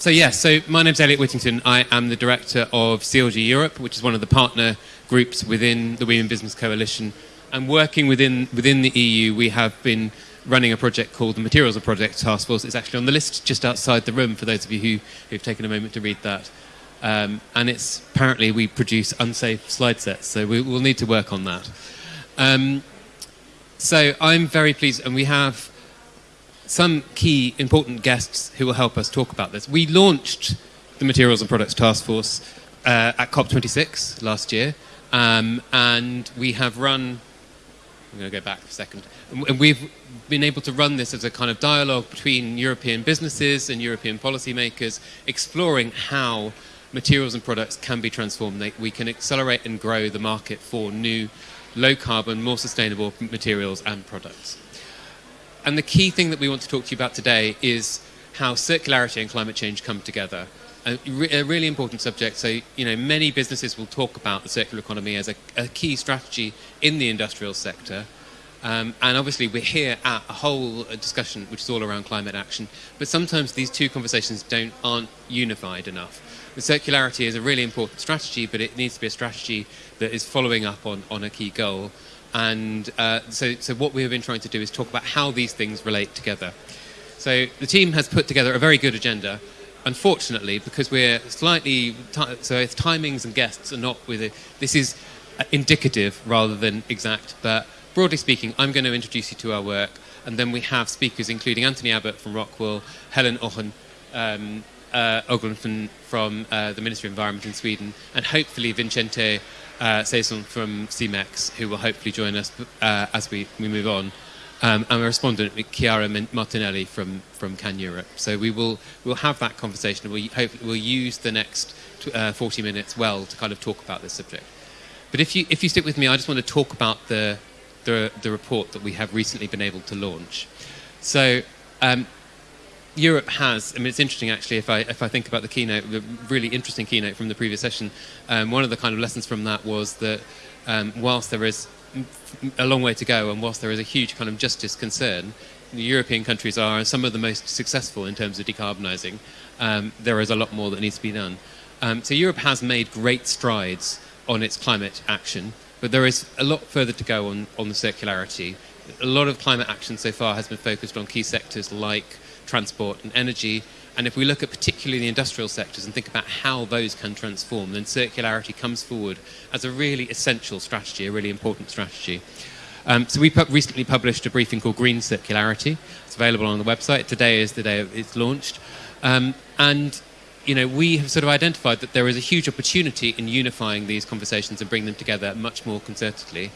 So yes, so my name's Eliot Whittington. I am the director of CLG Europe, which is one of the partner groups within the We Mean Business Coalition. And working within within the EU, we have been running a project called the Materials and Products Task Force. It's actually on the list just outside the room for those of you who, who've taken a moment to read that. Um, and it's apparently we produce unsafe slide sets, so we, will need to work on that. Um, so I'm very pleased, and we have some key important guests who will help us talk about this. We launched the Materials and Products Task Force uh, at COP26 last year, um, and we have run. I'm going to go back a second. And we've been able to run this as a kind of dialogue between European businesses and European policymakers, exploring how materials and products can be transformed. They, we can accelerate and grow the market for new, low carbon, more sustainable materials and products. And the key thing that we want to talk to you about today is how circularity and climate change come together. A, re a, really important subject. So, you know, many businesses will talk about the circular economy as a, a key strategy in the industrial sector. Um, and obviously, we're here at a whole discussion which is all around climate action. But sometimes these two conversations don't aren't unified enough. The circularity is a really important strategy, but it needs to be a strategy that is following up on, on a key goal. And uh, so, so what we have been trying to do is talk about how these things relate together. So the team has put together a very good agenda. Unfortunately, because we're slightly, so its timings and guests are not with it, this is indicative rather than exact, but broadly speaking, I'm going to introduce you to our work, and then we have speakers including Anthony Abbott from Rockwool, Helen Ochen, um, uh, from, from uh, the Ministry of Environment in Sweden, and hopefully Vicente uh, Saisó from CEMEX, who will hopefully join us uh, as we, we move on. Um, and a respondent, Chiara Martinelli from, from CAN Europe. So we will we'll have that conversation. We hope we'll use the next uh, 40 minutes well to kind of talk about this subject. But if you if you stick with me, I just want to talk about the the, the report that we have recently been able to launch. So um, Europe has, I mean, it's interesting actually if I, if I think about the keynote, the really interesting keynote from the previous session, um, one of the kind of lessons from that was that um, whilst there is a long way to go and whilst there is a huge kind of justice concern, the European countries are some of the most successful in terms of decarbonising. Um, there is a lot more that needs to be done. Um, so Europe has made great strides on its climate action, but there is a lot further to go on, on the circularity. A lot of climate action so far has been focused on key sectors like transport and energy. And if we look at particularly the industrial sectors and think about how those can transform, then circularity comes forward as a really essential strategy, a really important strategy. Um, so we pu recently published a briefing called Green Circularity. It's available on the website. Today is the day it's launched. Um, and you know, we have sort of identified that there is a huge opportunity in unifying these conversations and bringing them together much more concertedly.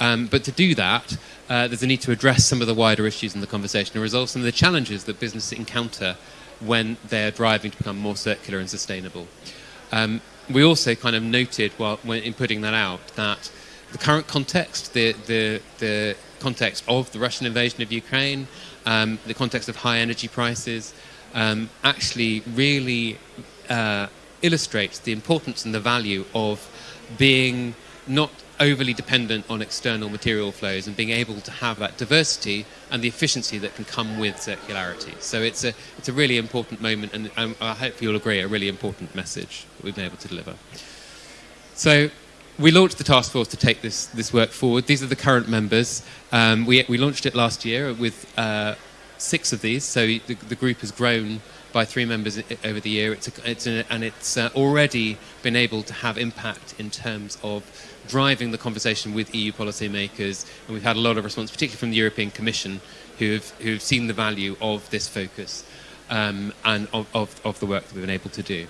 Um, but to do that, uh, there's a need to address some of the wider issues in the conversation and resolve some of the challenges that businesses encounter when they're driving to become more circular and sustainable. Um, we also kind of noted while in putting that out that the current context, the, the, the context of the Russian invasion of Ukraine, um, the context of high energy prices, um, actually really uh, illustrates the importance and the value of being not overly dependent on external material flows and being able to have that diversity and the efficiency that can come with circularity. So it's a, it's a really important moment and um, I hope you'll agree, a really important message that we've been able to deliver. So we launched the task force to take this, this work forward. These are the current members. Um, we, we launched it last year with uh, six of these, so the, the group has grown by three members over the year. It's, a, it's a, and it's uh, already been able to have impact in terms of driving the conversation with EU policymakers, and we've had a lot of response, particularly from the European Commission, who have, who have seen the value of this focus um, and of, of, of the work that we've been able to do.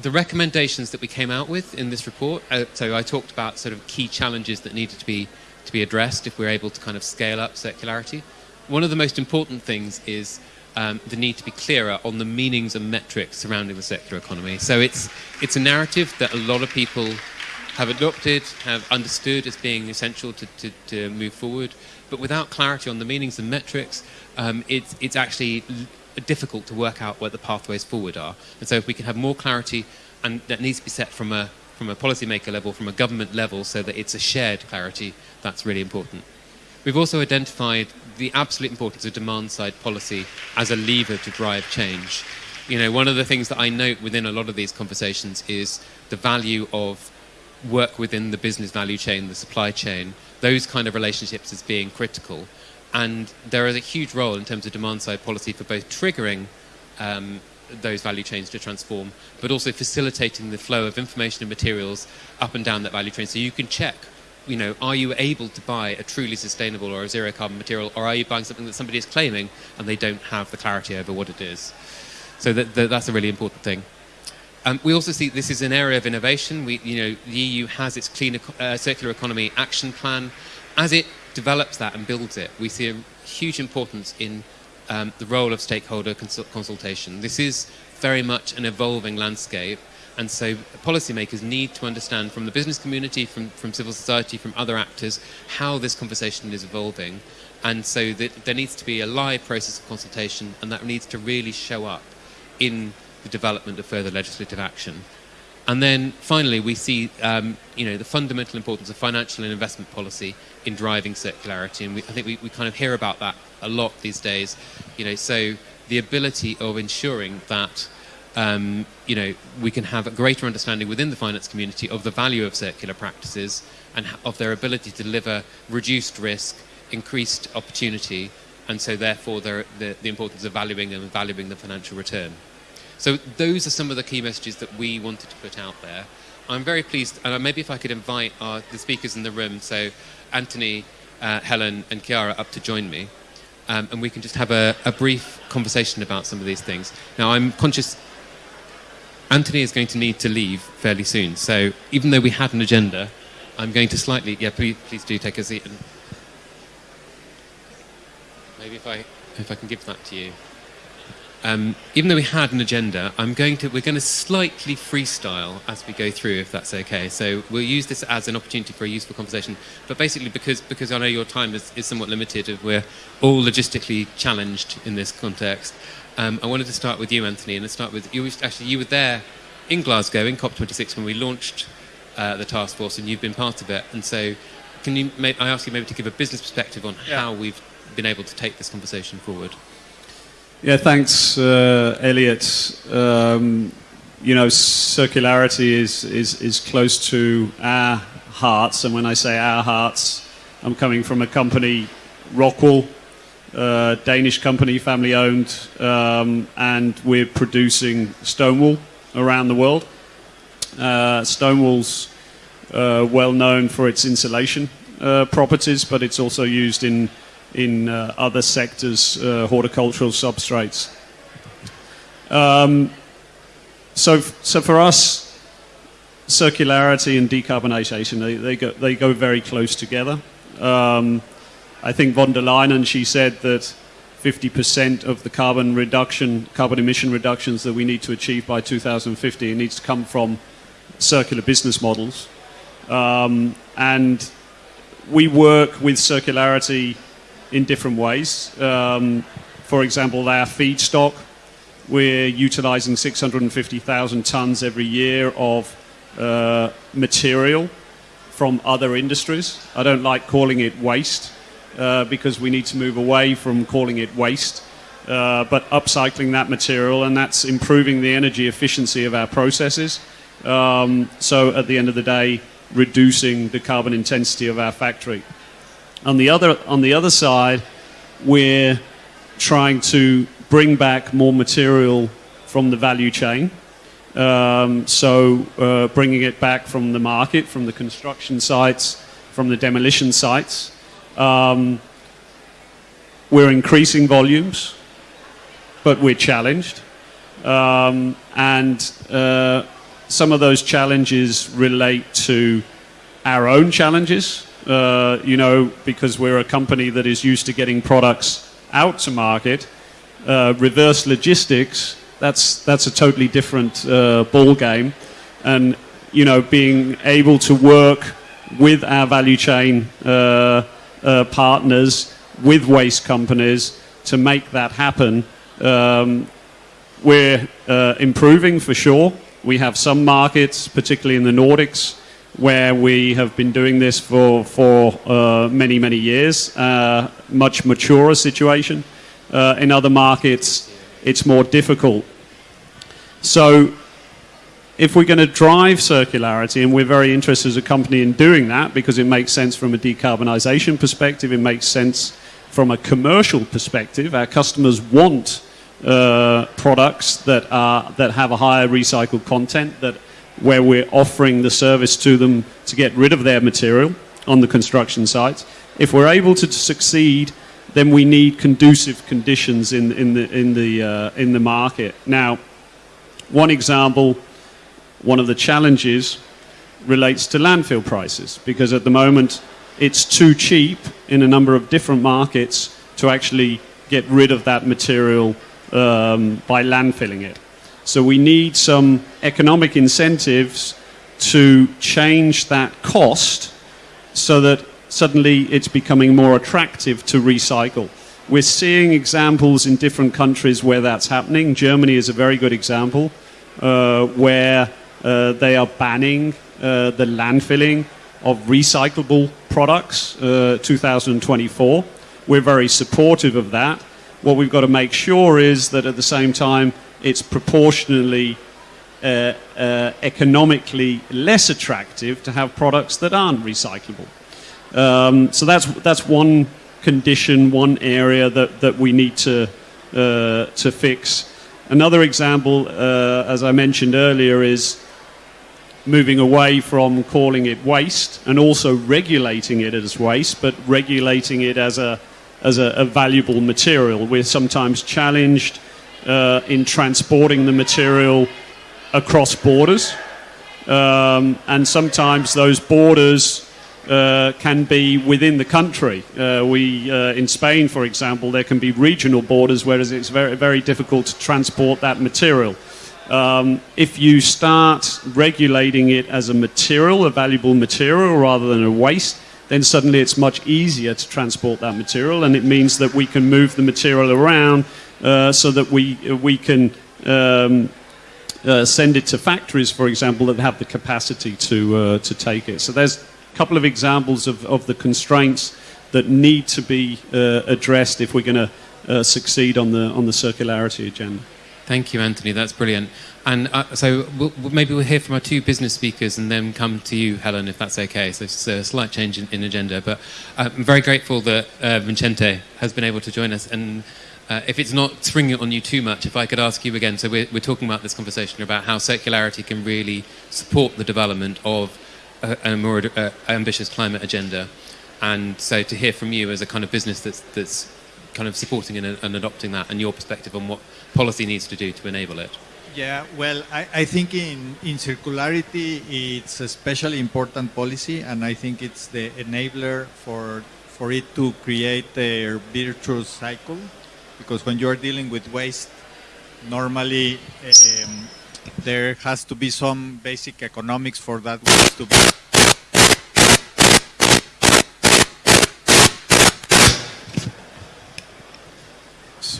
The recommendations that we came out with in this report, uh, so I talked about sort of key challenges that needed to be, to be addressed if we're able to kind of scale up circularity. One of the most important things is um, the need to be clearer on the meanings and metrics surrounding the circular economy. So it's, it's a narrative that a lot of people have adopted, have understood as being essential to, to, to move forward, but without clarity on the meanings and metrics, um, it's, it's actually difficult to work out what the pathways forward are. And so if we can have more clarity, and that needs to be set from a, from a policymaker level, from a government level, so that it's a shared clarity, that's really important. We've also identified the absolute importance of demand side policy as a lever to drive change. You know, one of the things that I note within a lot of these conversations is the value of work within the business value chain, the supply chain, those kind of relationships as being critical. And there is a huge role in terms of demand side policy for both triggering um, those value chains to transform, but also facilitating the flow of information and materials up and down that value chain. So you can check, you know, are you able to buy a truly sustainable or a zero carbon material, or are you buying something that somebody is claiming and they don't have the clarity over what it is? So that, that, that's a really important thing. Um, we also see this is an area of innovation. We, you know, the EU has its clean uh, circular economy action plan. As it develops that and builds it, we see a huge importance in um, the role of stakeholder consultation. This is very much an evolving landscape, and so policymakers need to understand from the business community, from, from civil society, from other actors, how this conversation is evolving. And so there needs to be a live process of consultation, and that needs to really show up in the development of further legislative action. And then finally, we see um, you know, the fundamental importance of financial and investment policy in driving circularity. And we, I think we, we kind of hear about that a lot these days. You know, so the ability of ensuring that um, you know, we can have a greater understanding within the finance community of the value of circular practices and of their ability to deliver reduced risk, increased opportunity, and so therefore the, the importance of valuing and valuing the financial return. So those are some of the key messages that we wanted to put out there. I'm very pleased, and maybe if I could invite our, the speakers in the room, so Anthony, uh, Helen, and Chiara up to join me, um, and we can just have a, a brief conversation about some of these things. Now, I'm conscious Anthony is going to need to leave fairly soon, so even though we had an agenda, I'm going to slightly, yeah, please, please do take a seat. And maybe if I, if I can give that to you. Um, even though we had an agenda, I'm going to, we're going to slightly freestyle as we go through, if that's okay. So we'll use this as an opportunity for a useful conversation. But basically, because, because I know your time is, is somewhat limited, and we're all logistically challenged in this context, um, I wanted to start with you, Anthony, and let's start with you. Actually, you were there in Glasgow in COP26 when we launched uh, the task force, and you've been part of it. And so, can you? I ask you maybe to give a business perspective on yeah. how we've been able to take this conversation forward. Yeah, thanks, uh, Eliot. Um, you know, circularity is, is, is close to our hearts, and when I say our hearts, I'm coming from a company, Rockwool, uh, Danish company, family owned, um, and we're producing stone wool around the world. Uh, stone wool's uh, well known for its insulation uh, properties, but it's also used in in uh, other sectors, uh, horticultural substrates. Um, so, so for us, circularity and decarbonisation, they, they, go, they go very close together. Um, I think von der Leyen, she said that 50% of the carbon reduction, carbon emission reductions that we need to achieve by 2050 needs to come from circular business models. Um, and we work with circularity in different ways. Um, for example, our feedstock, we're utilizing 650,000 tons every year of uh, material from other industries. I don't like calling it waste uh, because we need to move away from calling it waste, uh, but upcycling that material and that's improving the energy efficiency of our processes. Um, so at the end of the day, reducing the carbon intensity of our factory. On the other, on the other side, we're trying to bring back more material from the value chain. Um, so uh, bringing it back from the market, from the construction sites, from the demolition sites. Um, we're increasing volumes, but we're challenged. Um, and uh, some of those challenges relate to our own challenges uh, you know, because we're a company that is used to getting products out to market. Uh, reverse logistics, that's, that's a totally different uh, ball game. And, you know, being able to work with our value chain uh, uh, partners, with waste companies to make that happen. Um, we're improving for sure. We have some markets, particularly in the Nordics, where we have been doing this for, for uh, many, many years. Uh, much maturer situation. Uh, in other markets, it's more difficult. So if we're going to drive circularity, and we're very interested as a company in doing that because it makes sense from a decarbonization perspective, it makes sense from a commercial perspective. Our customers want uh, products that are that have a higher recycled content that where we're offering the service to them to get rid of their material on the construction sites. If we're able to succeed, then we need conducive conditions in, in the, in the, uh, in the market. Now, one example, one of the challenges relates to landfill prices because at the moment it's too cheap in a number of different markets to actually get rid of that material um, by landfilling it. So we need some economic incentives to change that cost so that suddenly it's becoming more attractive to recycle. We're seeing examples in different countries where that's happening. Germany is a very good example uh, where uh, they are banning uh, the landfilling of recyclable products uh, 2024. We're very supportive of that. What we've got to make sure is that at the same time it's proportionally uh, uh, economically less attractive to have products that aren't recyclable. Um, so that's that's one condition, one area that, that we need to uh, to fix. Another example, uh, as I mentioned earlier, is moving away from calling it waste and also regulating it as waste, but regulating it as a as a, a valuable material. We're sometimes challenged uh, in transporting the material across borders, um, and sometimes those borders uh, can be within the country. Uh, we, uh, in Spain, for example, there can be regional borders, whereas it's very, very difficult to transport that material. Um, if you start regulating it as a material, a valuable material, rather than a waste, then suddenly it's much easier to transport that material, and it means that we can move the material around so that we we can um, uh, send it to factories, for example, that have the capacity to uh, to take it. So there's a couple of examples of, of the constraints that need to be uh, addressed if we're going to uh, succeed on the on the circularity agenda. Thank you, Anthony. That's brilliant. And uh, so we'll, maybe we'll hear from our two business speakers and then come to you, Helen, if that's okay. So it's a slight change in, in agenda. But uh, I'm very grateful that uh, Vicente has been able to join us. And uh, if it's not springing on you too much, if I could ask you again. So we're, we're talking about this conversation about how circularity can really support the development of a, a more uh, ambitious climate agenda. And so to hear from you as a kind of business that's, that's kind of supporting and, and adopting that and your perspective on what policy needs to do to enable it. Yeah, well, I, I, think in, in circularity it's a especially important policy, and I think it's the enabler for for it to create a virtuous cycle. Because when you're dealing with waste, normally um, there has to be some basic economics for that waste to be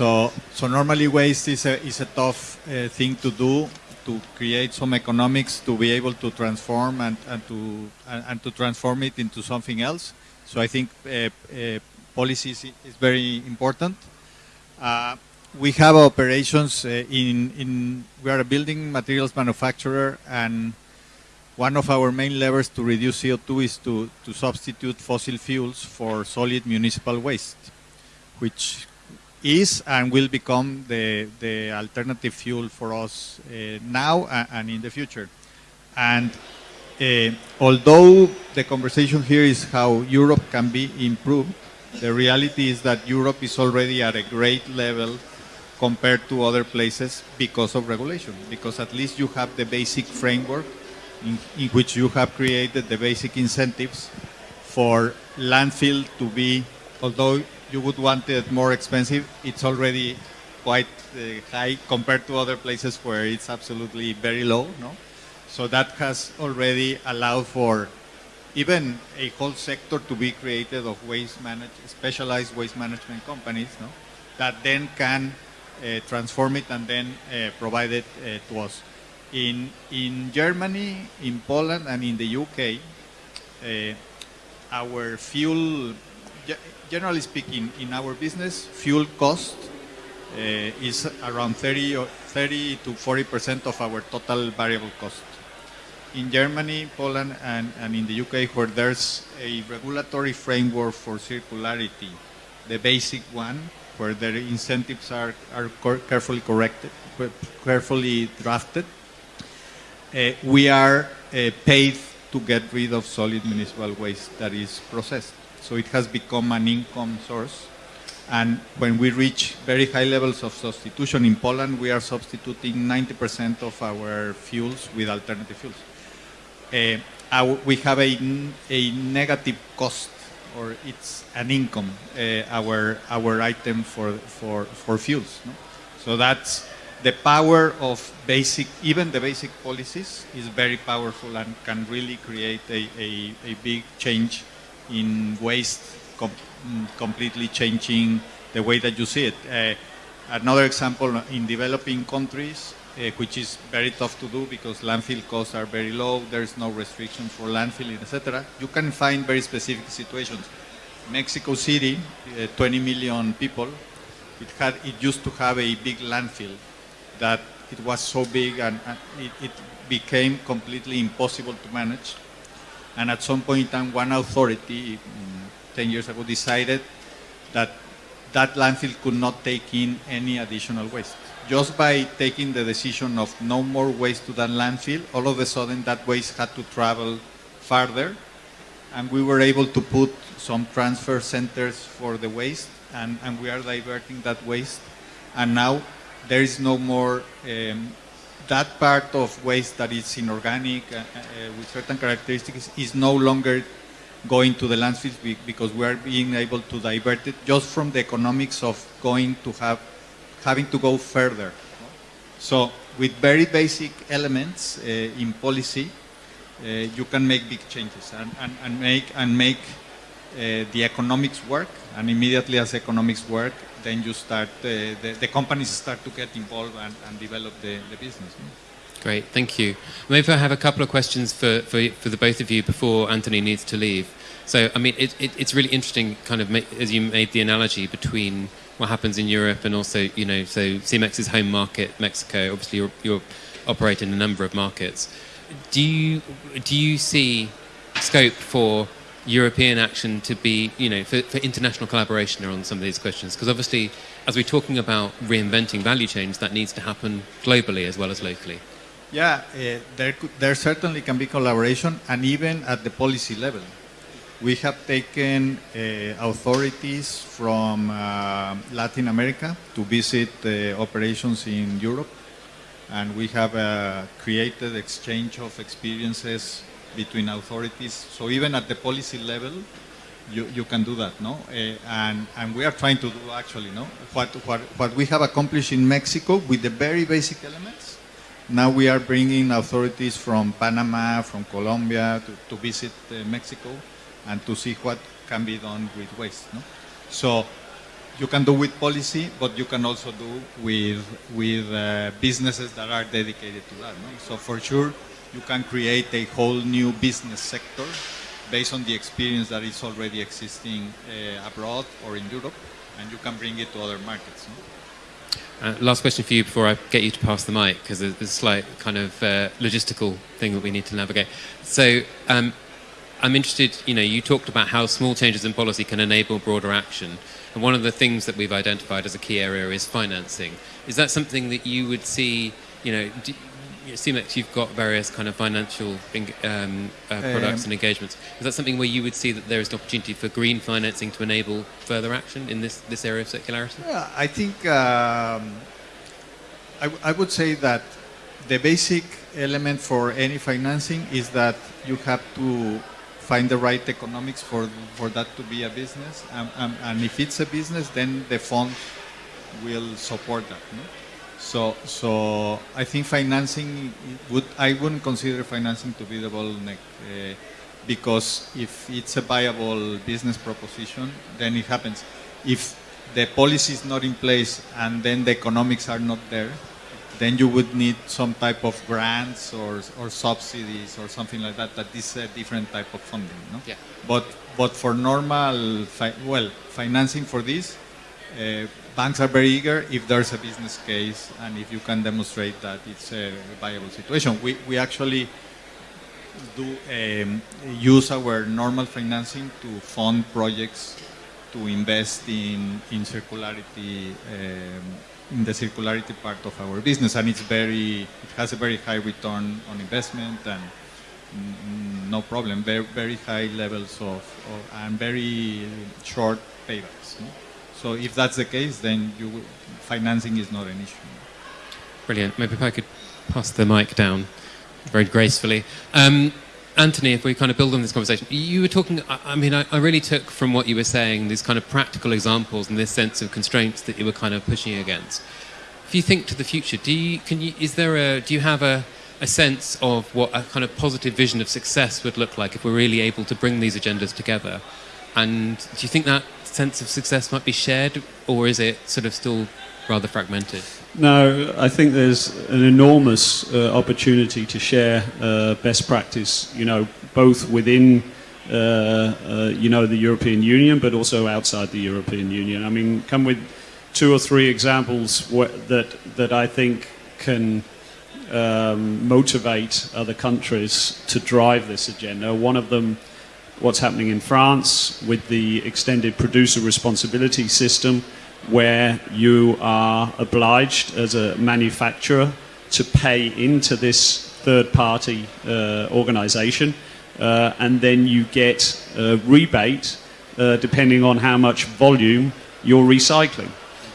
So, so normally waste is a, is a tough uh, thing to do to create some economics to be able to transform and, and to and, and to transform it into something else. So I think uh, uh, policy is, is, very important. Uh, we have operations uh, in in we are a building materials manufacturer and one of our main levers to reduce CO2 is to, to substitute fossil fuels for solid municipal waste, which is and will become the, the alternative fuel for us uh, now and in the future. And uh, although the conversation here is how Europe can be improved, the reality is that Europe is already at a great level compared to other places because of regulation, because at least you have the basic framework in, in which you have created the basic incentives for landfill to be, although you would want it more expensive. It's already quite uh, high compared to other places where it's absolutely very low. No, so that has already allowed for even a whole sector to be created of waste manage specialized waste management companies. No, that then can uh, transform it and then uh, provide it uh, to us. In, in Germany, in Poland, and in the UK, uh, our fuel, generally speaking, in our business, fuel cost uh, is around 30, or 30 to 40 percent of our total variable cost. In Germany, Poland, and, and in the UK, where there's a regulatory framework for circularity, the basic one, where the incentives are, are carefully corrected, carefully drafted, uh, we are uh, paid to get rid of solid municipal waste that is processed. So it has become an income source. And when we reach very high levels of substitution in Poland, we are substituting 90% of our fuels with alternative fuels. Uh, our, we have a, a negative cost, or it's an income, uh, our, our item for, for, for fuels. No? So that's the power of basic, even the basic policies is very powerful and can really create a, a, a big change in waste, com completely changing the way that you see it. Uh, another example, in developing countries, uh, which is very tough to do because landfill costs are very low, there's no restriction for landfilling, etc. You can find very specific situations. Mexico City, uh, 20 million people, it, had, it used to have a big landfill that it was so big and, it, it, became completely impossible to manage. And at some point in time, one authority, mm, 10 years ago, decided that that landfill could not take in any additional waste. Just by taking the decision of no more waste to that landfill, all of a sudden that waste had to travel farther and we were able to put some transfer centers for the waste and, and we are diverting that waste. And now there is no more um, that part of waste that is inorganic uh, uh, with certain characteristics is no longer going to the landfills because we are being able to divert it just from the economics of going to have having to go further. So with very basic elements uh, in policy, uh, you can make big changes and, and, and make and make uh, the economics work and immediately as economics work then you start, uh, the, the companies start to get involved and, and develop the, the business. Great, thank you. Maybe I have a couple of questions for, for, for the both of you before Anthony needs to leave. So, I mean, it, it, it's really interesting, kind of, as you made the analogy between what happens in Europe and also, you know, so Cemex's home market, Mexico, obviously you're, you're operating in a number of markets. Do you, do you see scope for European action to be, you know, for, for international collaboration on some of these questions? Because obviously, as we're talking about reinventing value chains, that needs to happen globally as well as locally. Yeah, uh, there, could, there certainly can be collaboration, and even at the policy level. We have taken uh, authorities from uh, Latin America to visit operations in Europe, and we have uh, created exchange of experiences between authorities. So even at the policy level, you, you can do that, no? Uh, and, and we are trying to do actually, no? What, what, what we have accomplished in Mexico with the very basic elements, now we are bringing authorities from Panama, from Colombia to, to visit uh, Mexico and to see what can be done with waste, no? So you can do with policy, but you can also do with, with uh, businesses that are dedicated to that, no? So for sure, you can create a whole new business sector based on the experience that is already existing uh, abroad or in Europe, and you can bring it to other markets. Uh, last question for you before I get you to pass the mic, because there's a slight kind of uh, logistical thing that we need to navigate. So um, I'm interested, you know, you talked about how small changes in policy can enable broader action. And one of the things that we've identified as a key area is financing. Is that something that you would see, you know, do, Cemex, you've got various kind of financial um, uh, products um, and engagements. Is that something where you would see that there is an opportunity for green financing to enable further action in this, this area of circularity? Yeah, I think um, I, I would say that the basic element for any financing is that you have to find the right economics for, for that to be a business. Um, um, and if it's a business, then the fund will support that. No? So, so I think financing would I wouldn't consider financing to be the bottleneck uh, because if it's a viable business proposition, then it happens. If the policy is not in place and then the economics are not there, then you would need some type of grants or, or subsidies or something like that. That is a different type of funding, no? Yeah. But but for normal, fi- well, financing for this, uh, banks are very eager if there's a business case and if you can demonstrate that it's a viable situation. We we actually do um, use our normal financing to fund projects to invest in in circularity um, in the circularity part of our business and it's very it has a very high return on investment and mm, no problem very very high levels of, of and very short paybacks no? so if that's the case then you will- financing is not an issue Brilliant. Maybe if I could pass the mic down very gracefully. Um, Anthony, if we kind of build on this conversation, you were talking, I, mean, I, I really took from what you were saying these kind of practical examples and this sense of constraints that you were kind of pushing against. If you think to the future, do you, can you, is there a, do you have a, a sense of what a kind of positive vision of success would look like if we're really able to bring these agendas together? And do you think that sense of success might be shared, or is it sort of still rather fragmented? No, I think there's an enormous uh, opportunity to share uh, best practice, you know, both within, uh, uh, you know, the European Union, but also outside the European Union. I mean, come with two or three examples that, that I think can um, motivate other countries to drive this agenda. One of them, what's happening in France with the extended producer responsibility system, where you are obliged as a manufacturer to pay into this third party uh, organization, uh, and then you get a rebate uh, depending on how much volume you're recycling.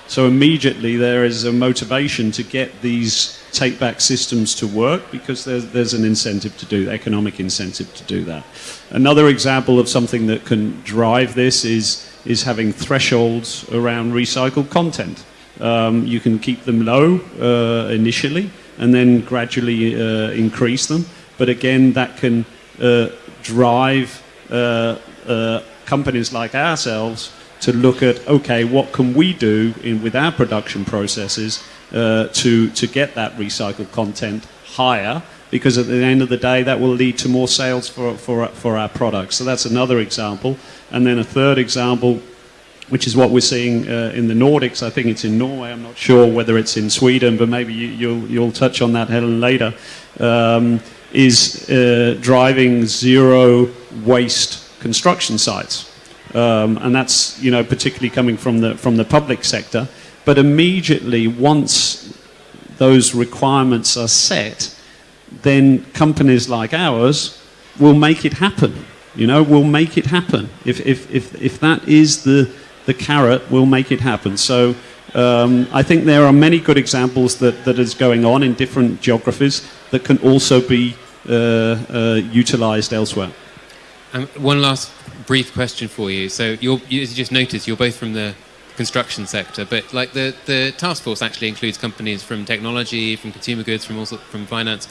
So immediately there is a motivation to get these take back systems to work because there's, there's an incentive to do economic incentive to do that. Another example of something that can drive this is is having thresholds around recycled content. Um, you can keep them low uh, initially and then gradually uh, increase them. But again, that can uh, drive uh, uh, companies like ourselves to look at okay, what can we do in, with our production processes uh, to to get that recycled content higher? Because at the end of the day, that will lead to more sales for for for our products. So that's another example. And then a third example, which is what we're seeing uh, in the Nordics. I think it's in Norway. I'm not sure whether it's in Sweden, but maybe you, you'll you'll touch on that Helen later. Um, is uh, driving zero waste construction sites, um, and that's you know particularly coming from the from the public sector. But immediately once those requirements are set, then companies like ours will make it happen. You know, we'll make it happen. If if if if that is the the carrot, we'll make it happen. So. Um, I think there are many good examples that, that is going on in different geographies that can also be uh, uh, utilized elsewhere. Um, one last brief question for you. So, you're, you, as you just noticed, you're both from the construction sector, but like the, the task force actually includes companies from technology, from consumer goods, from also from finance.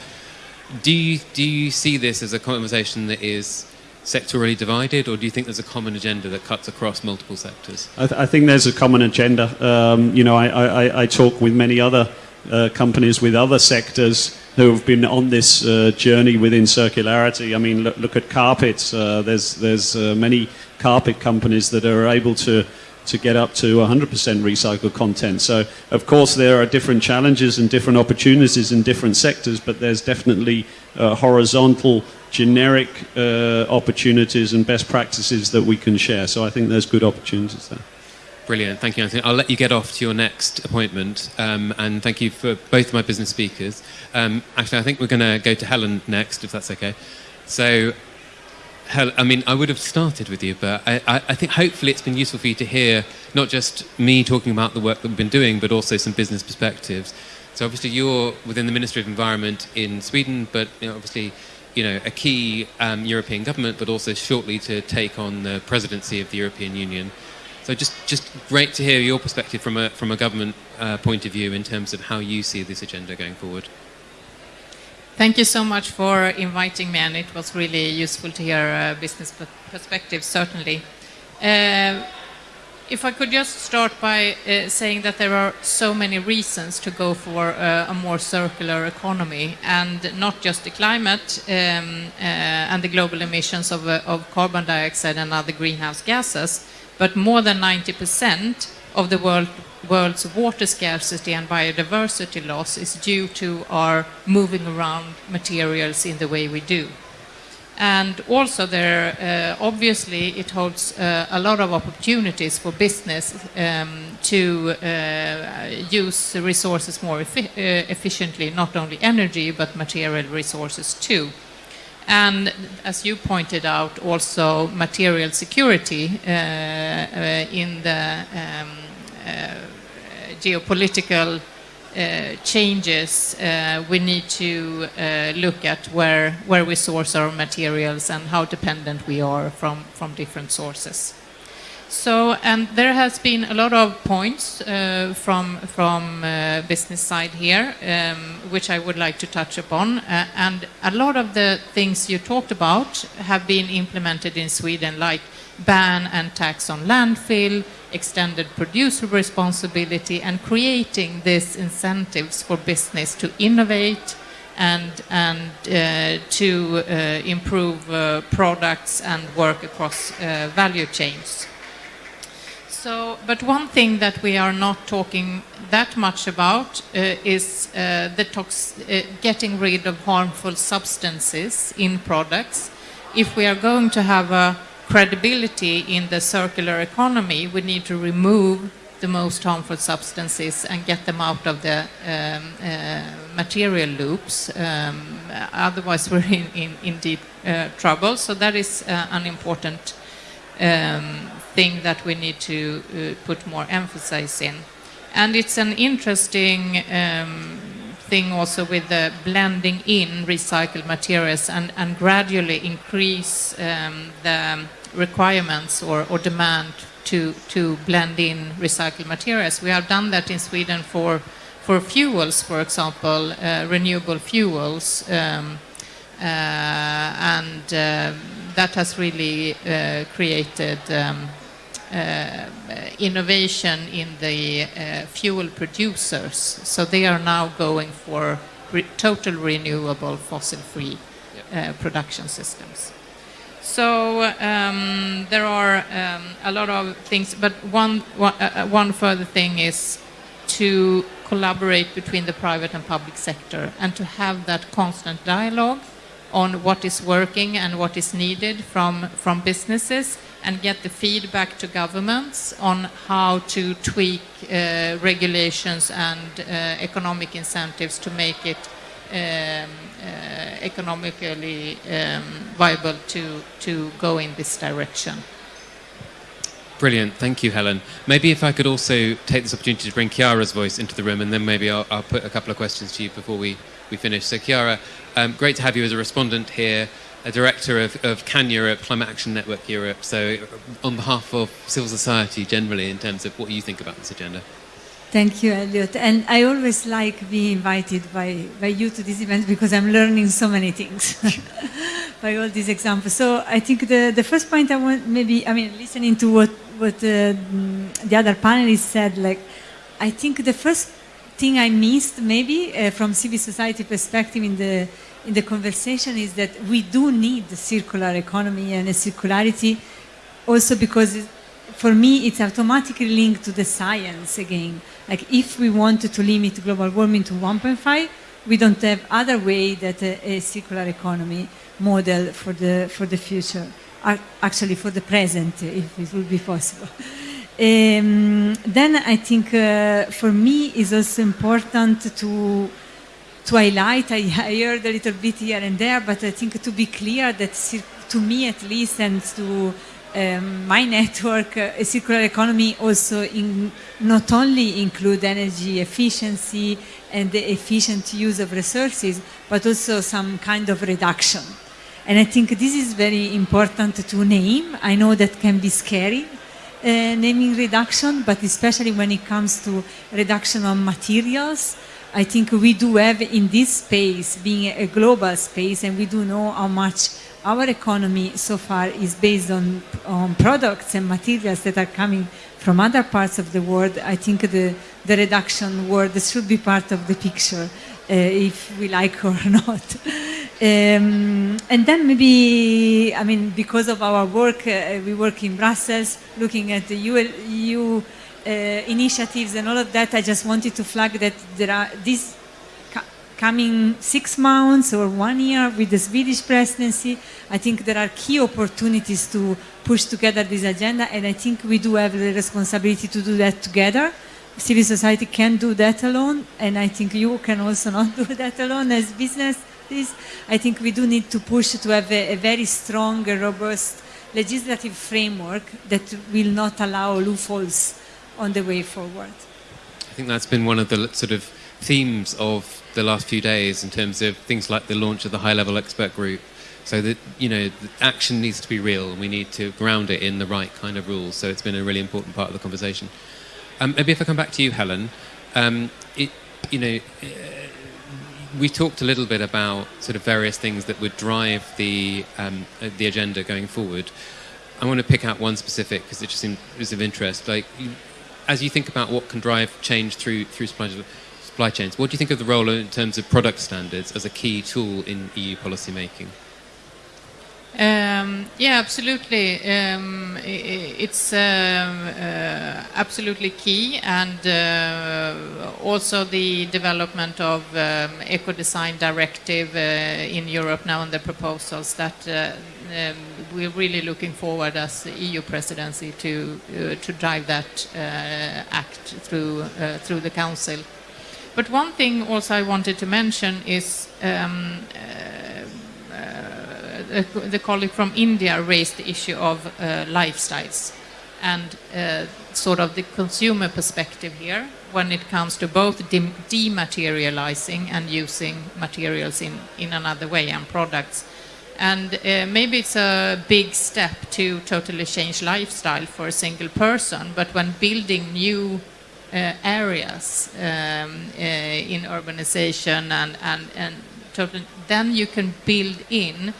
Do you do you see this as a conversation that is sectorally divided, or do you think there's a common agenda that cuts across multiple sectors? I, th- I think there's a common agenda. Um, you know, I, I, I talk with many other uh, companies with other sectors who have been on this uh, journey within circularity. I mean, look, look at carpets. Uh, there's there's uh, many carpet companies that are able to to get up to 100% recycled content. So, of course, there are different challenges and different opportunities in different sectors, but there's definitely uh, horizontal, generic uh, opportunities and best practices that we can share. So, I think there's good opportunities there. Brilliant. Thank you, Anthony. I'll let you get off to your next appointment. Um, and thank you for both of my business speakers. Um, actually, I think we're going to go to Helen next, if that's okay. So, I mean, I would have started with you, but I, I, I think hopefully it's been useful for you to hear not just me talking about the work that we've been doing, but also some business perspectives. So obviously you're within the Ministry of Environment in Sweden, but you know, obviously you know a key um, European government, but also shortly to take on the presidency of the European Union. So just just great to hear your perspective from a from a government uh, point of view in terms of how you see this agenda going forward. Thank you so much for inviting me, and it was really useful to hear uh, business per- perspective, certainly. Uh, If I could just start by uh, saying that there are so many reasons to go for uh, a more circular economy, and not just the climate um, uh, and the global emissions of, uh, of, carbon dioxide and other greenhouse gases, but more than 90% of the world, world's water scarcity and biodiversity loss is due to our moving around materials in the way we do. And also there, uh, obviously, it holds uh, a lot of opportunities for business um, to uh, use resources more uh, efficiently, not only energy, but material resources too. And as you pointed out, also material security uh, uh, in the um, geopolitical uh, changes, uh, we need to uh, look at where, where we source our materials and how dependent we are from, from different sources. So, and there has been a lot of points uh, from, from uh, business side here, um, which I would like to touch upon. and a lot of the things you talked about have been implemented in Sweden, like ban and tax on landfill, extended producer responsibility, and creating these incentives for business to innovate and, and uh, to uh, improve uh, products and work across uh, value chains. So, but one thing that we are not talking that much about uh, is uh, the getting rid of harmful substances in products. If we are going to have a credibility in the circular economy, we need to remove the most harmful substances and get them out of the um, uh, material loops. Um, otherwise, we're in, in, in deep uh, trouble. So that is uh, an important um, thing that we need to uh, put more emphasis in. And it's an interesting um, thing also with the blending in recycled materials and, and gradually increase um, the requirements or, or demand to, to blend in recycled materials. We have done that in Sweden for, for fuels, for example, uh, renewable fuels, um, uh, and uh, that has really uh, created um, innovation in the uh, fuel producers. So they are now going for re total renewable fossil-free yep. production systems. So um, there are um, a lot of things, but one, one, uh, uh, one, further thing is to collaborate between the private and public sector and to have that constant dialogue on what is working and what is needed from, from businesses and get the feedback to governments on how to tweak uh, regulations and uh, economic incentives to make it um, uh, economically um, viable to, to go in this direction. Brilliant, thank you, Helen. Maybe if I could also take this opportunity to bring Chiara's voice into the room, and then maybe I'll, I'll put a couple of questions to you before we, we finish. So, Chiara, um, great to have you as a respondent here, a director of, of CAN Europe, Climate Action Network Europe. So, on behalf of civil society generally, in terms of what you think about this agenda. Thank you, Eliot. And I always like being invited by, by you to this event because I'm learning so many things by all these examples. So I think the, the first point I want maybe, I mean, listening to what, what uh, the other panelists said, like, I think the first thing I missed maybe uh, from civil society perspective in the, in the conversation is that we do need the circular economy and a circularity also because for me, it's automatically linked to the science again. Like if we wanted to limit global warming to 1.5, we don't have other way that a, a, circular economy model for the, for the future, actually for the present, if it would be possible. Um, then I think uh, for me it's also important to to highlight, I, heard a little bit here and there, but I think to be clear that to me at least and to um, my network, uh, a circular economy also in, not only include energy efficiency and the efficient use of resources, but also some kind of reduction. And I think this is very important to name. I know that can be scary, uh, naming reduction, but especially when it comes to reduction of materials, I think we do have in this space, being a global space, and we do know how much our economy so far is based on, on products and materials that are coming from other parts of the world, I think the, the reduction word should be part of the picture, uh, if we like or not. Um, and then maybe, I mean, because of our work, uh, we work in Brussels, looking at the EU, EU Uh, initiatives and all of that. I just wanted to flag that there are these coming six months or one year with the Swedish presidency. I think there are key opportunities to push together this agenda, and I think we do have the responsibility to do that together. Civil society can do that alone, and I think you can also not do that alone as business this. I think we do need to push to have a, a very strong, robust legislative framework that will not allow loopholes on the way forward. I think that's been one of the sort of themes of the last few days in terms of things like the launch of the high-level expert group. So that you know, action needs to be real, and we need to ground it in the right kind of rules. So it's been a really important part of the conversation. Um, maybe if I come back to you, Helen, um, it, you know, uh, we talked a little bit about sort of various things that would drive the um, uh, the agenda going forward. I want to pick out one specific because it just seemed, was of interest. Like, as you think about what can drive change through through supply, supply chains, what do you think of the role in terms of product standards as a key tool in EU policy making? Um, yeah, absolutely. Um, it's um, uh, absolutely key, and uh, also the development of um, eco design directive uh, in Europe now and the proposals that uh, um, we're really looking forward as the EU presidency to uh, to drive that uh, act through through the council. But one thing also I wanted to mention is um, uh, the colleague from India raised the issue of uh, lifestyles and uh, sort of the consumer perspective here when it comes to both de dematerializing and using materials in, in another way and products. And uh, maybe it's a big step to totally change lifestyle for a single person, but when building new uh, areas um, uh, in urbanization and, and, and total, then you can build in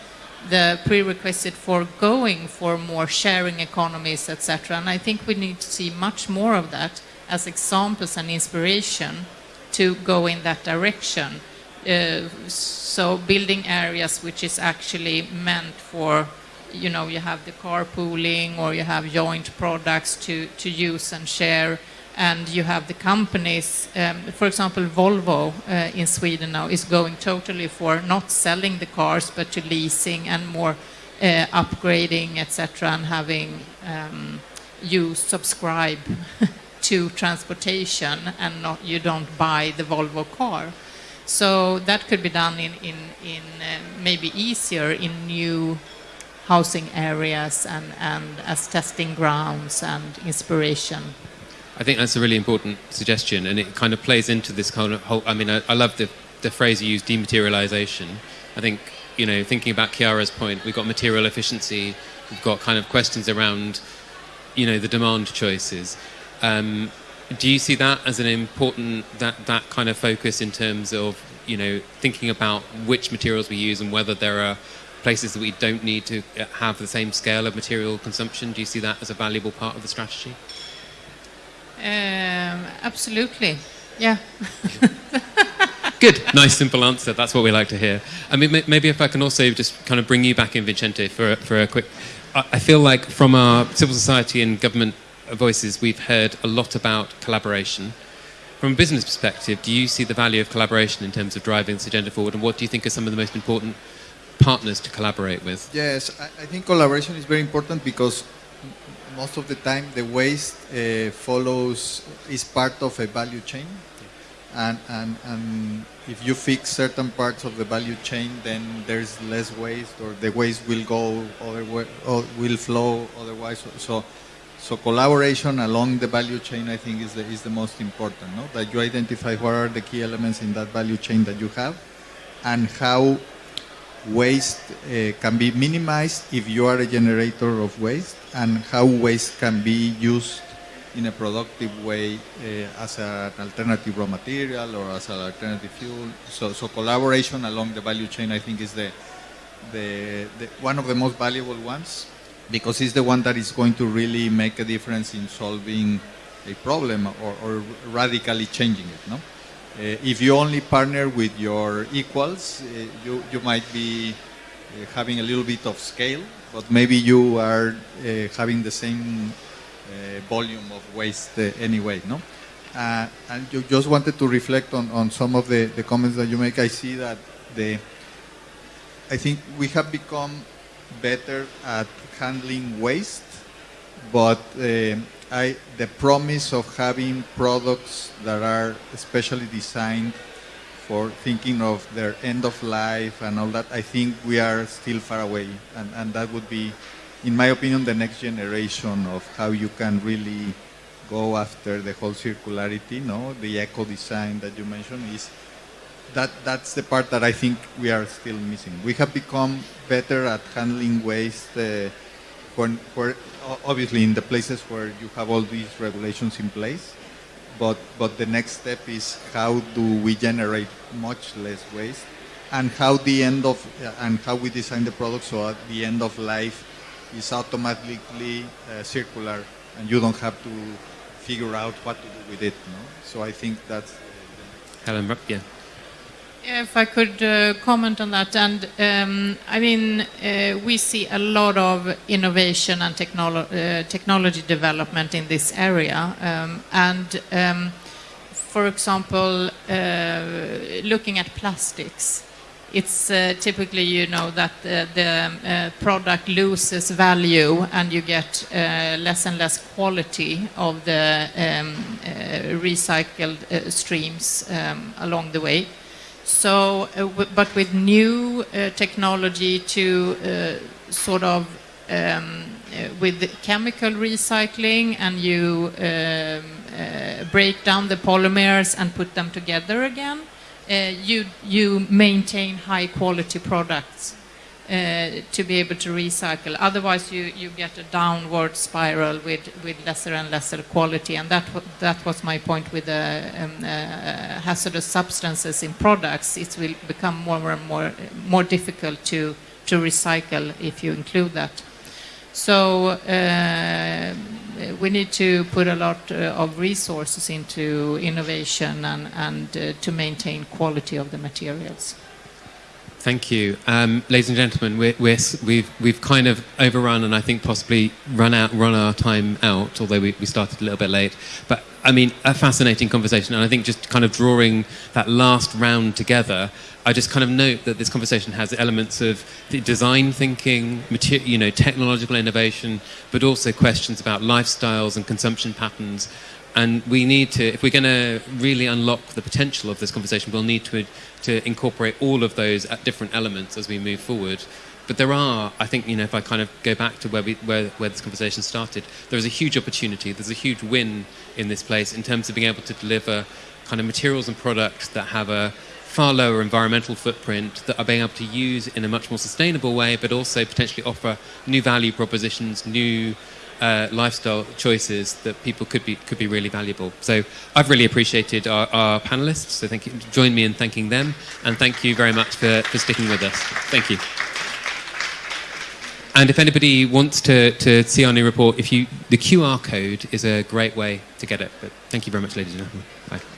the prerequisite for going for more sharing economies, etc. And I think we need to see much more of that as examples and inspiration to go in that direction. Uh, so building areas which is actually meant for, you know, you have the carpooling or you have joint products to, to use and share and you have the companies, um, for example, Volvo uh, in Sweden now is going totally for not selling the cars but to leasing and more uh, upgrading, etc., and having um, you subscribe to transportation and not you don't buy the Volvo car. So that could be done in, in, in uh, maybe easier in new housing areas and, and as testing grounds and inspiration. I think that's a really important suggestion, and it kind of plays into this kind of whole. I mean, I, I love the the phrase you use, dematerialization. I think you know, thinking about Chiara's point, we've got material efficiency, we've got kind of questions around, you know, the demand choices. Um, do you see that as an important that that kind of focus in terms of you know thinking about which materials we use and whether there are places that we don't need to have the same scale of material consumption? Do you see that as a valuable part of the strategy? Um, absolutely. Yeah. Good. Nice, simple answer. That's what we like to hear. I mean, maybe if I can also just kind of bring you back in, Vicente, for, for a quick. I feel like from our civil society and government voices, we've heard a lot about collaboration. From a business perspective, do you see the value of collaboration in terms of driving this agenda forward, and what do you think are some of the most important partners to collaborate with? Yes, I think collaboration is very important because most of the time the waste uh, follows is part of a value chain and, and, and if you fix certain parts of the value chain then there's less waste or the waste will go other or will flow otherwise so so collaboration along the value chain I think is the, is the most important no? that you identify what are the key elements in that value chain that you have and how waste uh, can be minimized if you are a generator of waste and how waste can be used in a productive way uh, as an alternative raw material or as an alternative fuel. So, so collaboration along the value chain I think is the, the, the one of the most valuable ones. Because it's the one that is going to really make a difference in solving a problem or, or radically changing it. No? Uh, if you only partner with your equals, uh, you, you might be uh, having a little bit of scale, but maybe you are uh, having the same uh, volume of waste uh, anyway. No? And you just wanted to reflect on, on some of the, the comments that you make. I see that the, I think we have become better at handling waste, but uh, I, the promise of having products that are especially designed for thinking of their end of life and all that, I think we are still far away. And, and that would be, in my opinion, the next generation of how you can really go after the whole circularity, no? The eco design that you mentioned is that that's the part that I think we are still missing. We have become better at handling waste uh, obviously in the places where you have all these regulations in place, but, but the next step is how do we generate much less waste and how the end of, and how we design the product so at the end of life is automatically uh, circular and you don't have to figure out what to do with it. No? So I think that's. Helen, yeah. If I could uh, comment on that, and um, I mean, uh, we see a lot of innovation and technolo uh, technology development in this area, um, and um, for example, uh, looking at plastics it's uh, typically you know that the, the uh, product loses value and you get less and less quality of the um, recycled streams um, along the way. So, uh, but with new technology to sort of um, with chemical recycling and you um, break down the polymers and put them together again, uh, you, you maintain high quality products uh, to be able to recycle. Otherwise, you, you get a downward spiral with, with lesser and lesser quality. And that, that was my point with the um, uh, hazardous substances in products. It will become more and more, more difficult to, to recycle if you include that. So uh, we need to put a lot uh, of resources into innovation and, and uh, to maintain quality of the materials. Thank you. Um, ladies and gentlemen, we're, we're, we've, we've kind of overrun and I think possibly run out, run our time out, although we, we started a little bit late. But I mean, a fascinating conversation. And I think just kind of drawing that last round together, I just kind of note that this conversation has elements of design thinking, you know, technological innovation, but also questions about lifestyles and consumption patterns. And we need to, if we're going to really unlock the potential of this conversation, we'll need to, to incorporate all of those at different elements as we move forward. But there are, I think, you know, if I kind of go back to where, we, where, where this conversation started, there is a huge opportunity, there's a huge win in this place in terms of being able to deliver kind of materials and products that have a far lower environmental footprint that are being able to use in a much more sustainable way, but also potentially offer new value propositions, new uh, lifestyle choices that people could be could be really valuable. So I've really appreciated our, our, panelists. So thank you. Join me in thanking them, and thank you very much for, for sticking with us. Thank you. And if anybody wants to, to see our new report, if you the QR code is a great way to get it. But thank you very much, ladies and gentlemen. Bye.